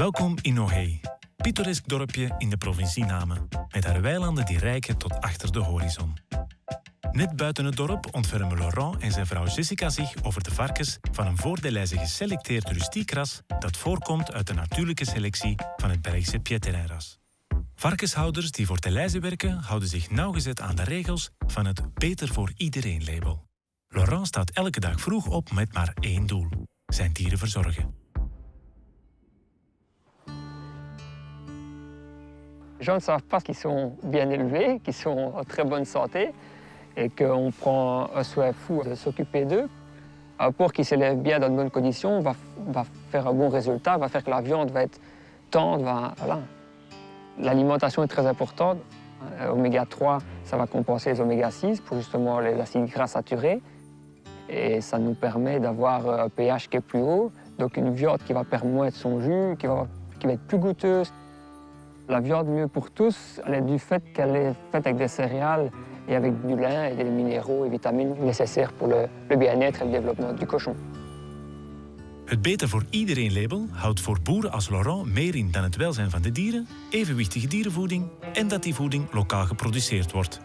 Welkom in Nohey, pittoresk dorpje in de provincie Namen, met haar weilanden die reiken tot achter de horizon. Net buiten het dorp ontfermen Laurent en zijn vrouw Jessica zich over de varkens van een voor de lijzen geselecteerd rustiekras dat voorkomt uit de natuurlijke selectie van het Belgische Pietereinras. Varkenshouders die voor de lijzen werken houden zich nauwgezet aan de regels van het Beter voor iedereen label. Laurent staat elke dag vroeg op met maar één doel: zijn dieren verzorgen. Les gens ne savent pas qu'ils sont bien élevés, qu'ils sont en très bonne santé et qu'on prend un soin fou de s'occuper d'eux. Un porc qui s'élève bien dans de bonnes conditions va, faire un bon résultat, va faire que la viande va être tendre. L'alimentation est très importante. Euh, oméga 3, ça va compenser les oméga 6 pour justement les acides gras saturés. Et ça nous permet d'avoir un pH qui est plus haut, donc une viande qui va permettre son jus, qui va, qui va être plus goûteuse. La viande mieux pour tous, elle est du fait qu'elle est faite avec des céréales et avec du lin et des minéraux et vitamines nécessaires pour le, le bien-être et le développement du cochon. Het Beter voor iedereen label houdt voor boeren als Laurent meer in dan het welzijn van de dieren, evenwichtige dierenvoeding en dat die voeding lokaal geproduceerd wordt.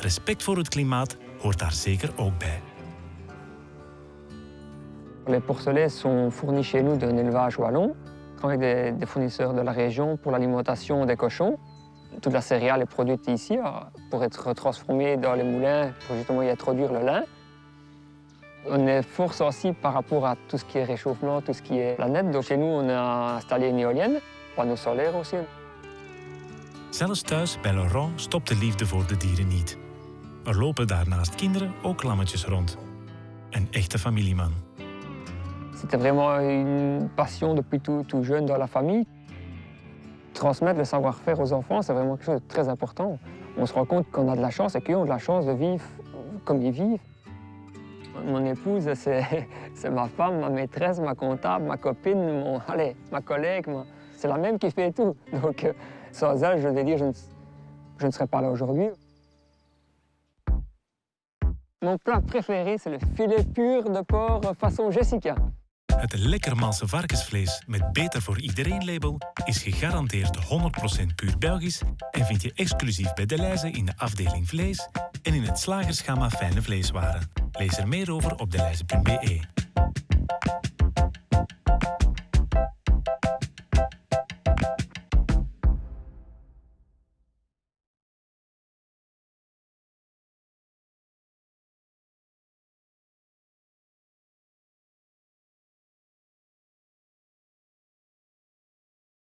Respect voor het klimaat hoort daar zeker ook bij. Les porcelets sont fournis chez nous d'un élevage wallon. Avec des, fournisseurs de la région pour l'alimentation des cochons. Toute la céréale est produite ici pour être transformée dans les moulins pour justement y introduire le lin. On est fort sensible par rapport à tout ce qui est réchauffement, tout ce qui est planète. Donc chez nous, on a installé une éolienne, panneaux solaires aussi. Zelfs thuis bij Laurent stopt de liefde voor de dieren niet. Er lopen daarnaast kinderen ook lammetjes rond. Een echte familieman. C'était vraiment une passion depuis tout, tout jeune dans la famille. Transmettre le savoir-faire aux enfants, c'est vraiment quelque chose de très important. On se rend compte qu'on a de la chance et qu'ils ont de la chance de vivre comme ils vivent. Mon épouse, c'est ma femme, ma maîtresse, ma comptable, ma copine, mon, allez, ma collègue. C'est la même qui fait tout. Donc, euh, sans elle, je vais dire, je ne, je ne serais pas là aujourd'hui. Mon plat préféré, c'est le filet pur de porc façon Jessica. Het lekker malse varkensvlees met Beter voor iedereen label is gegarandeerd 100% puur Belgisch en vind je exclusief bij De Leize in de afdeling vlees en in het slagersgamma fijne vleeswaren. Lees er meer over op deleize.be.